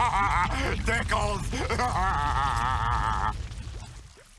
Tickles!